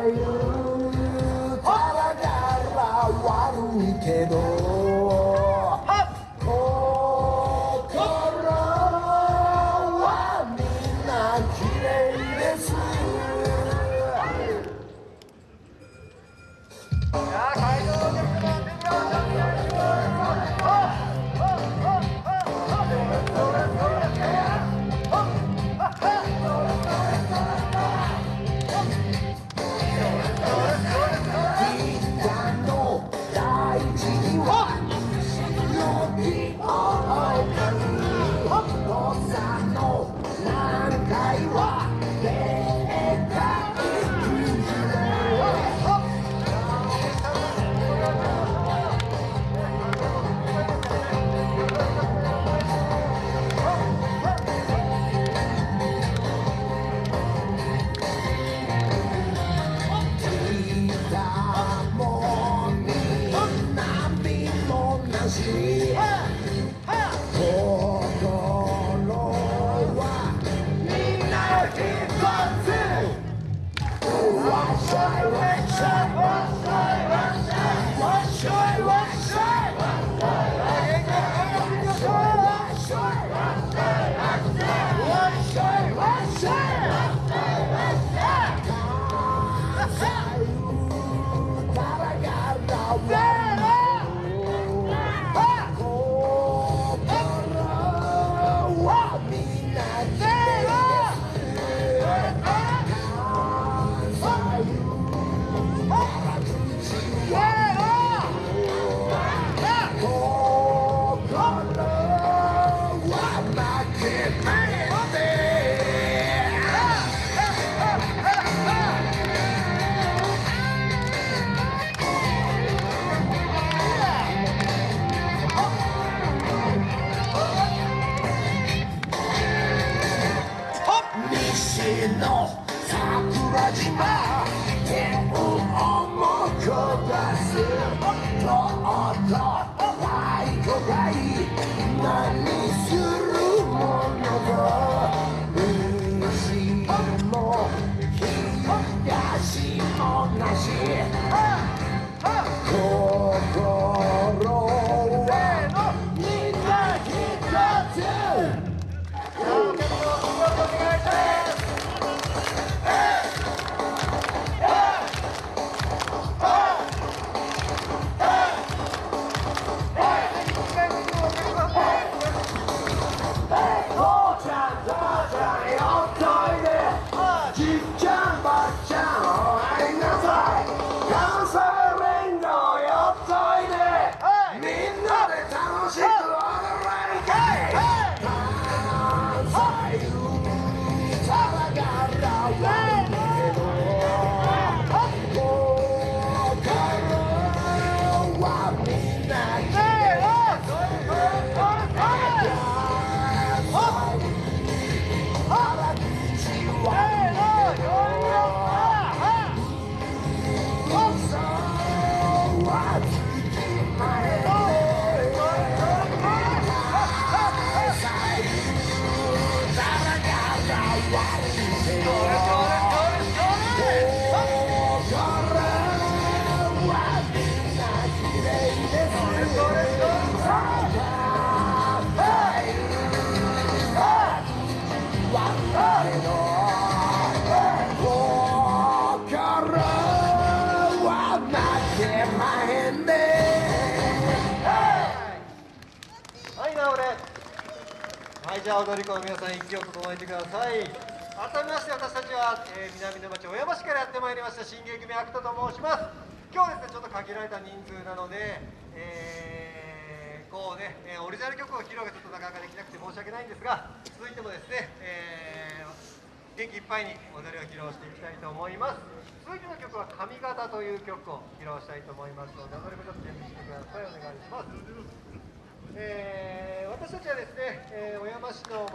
いう体わ悪いけど Watch I の桜島天を重く出すとっと太鼓がい何するものか西も東もなし心はみんな一つじゃあ踊り子の皆さん、息を整えてください。改めまして、私たちは、えー南の町小山市からやってまいりました、新芸組アクトと申します。今日ですね、ちょっと限られた人数なので、えーこうね、えオリジナル曲を披露がちょっとなかなかできなくて申し訳ないんですが、続いてもですね、えー元気いっぱいに踊りを披露していきたいと思います。続いての曲は「髪型」という曲を披露したいと思いますので、踊り子ちょっと準備してください。お願いします。えー私たちはですね、えー小山市の